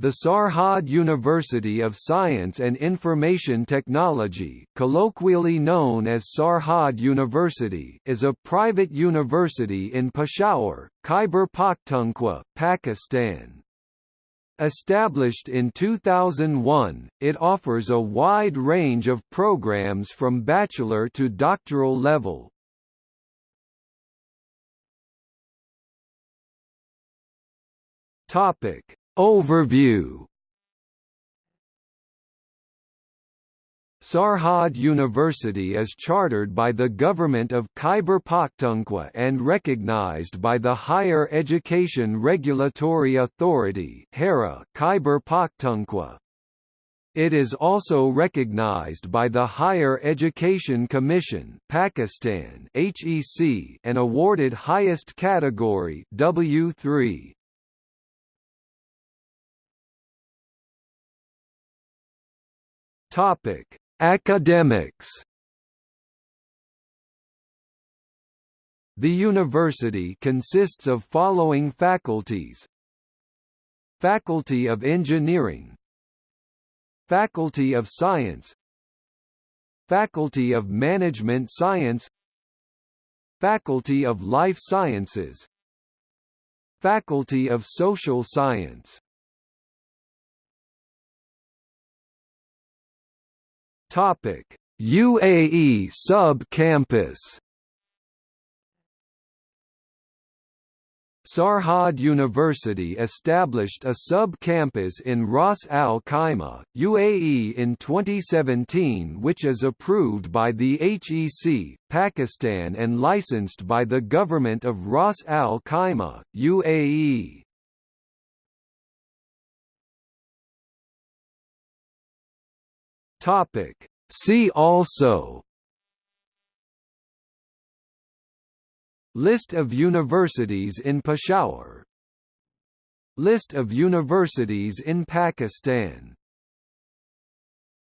The Sarhad University of Science and Information Technology colloquially known as Sarhad University is a private university in Peshawar, Khyber Pakhtunkhwa, Pakistan. Established in 2001, it offers a wide range of programs from bachelor to doctoral level. Topic Overview Sarhad University is chartered by the Government of Khyber Pakhtunkhwa and recognized by the Higher Education Regulatory Authority Khyber Pakhtunkhwa. It is also recognized by the Higher Education Commission Pakistan HEC and awarded highest category W3. Topic: Academics. The university consists of following faculties: Faculty of Engineering, Faculty of Science, Faculty of Management Science, Faculty of Life Sciences, Faculty of Social Science Topic: UAE sub-campus Sarhad University established a sub-campus in Ras Al Khaimah, UAE in 2017 which is approved by the HEC, Pakistan and licensed by the Government of Ras Al Khaimah, UAE. Topic. See also. List of universities in Peshawar. List of universities in Pakistan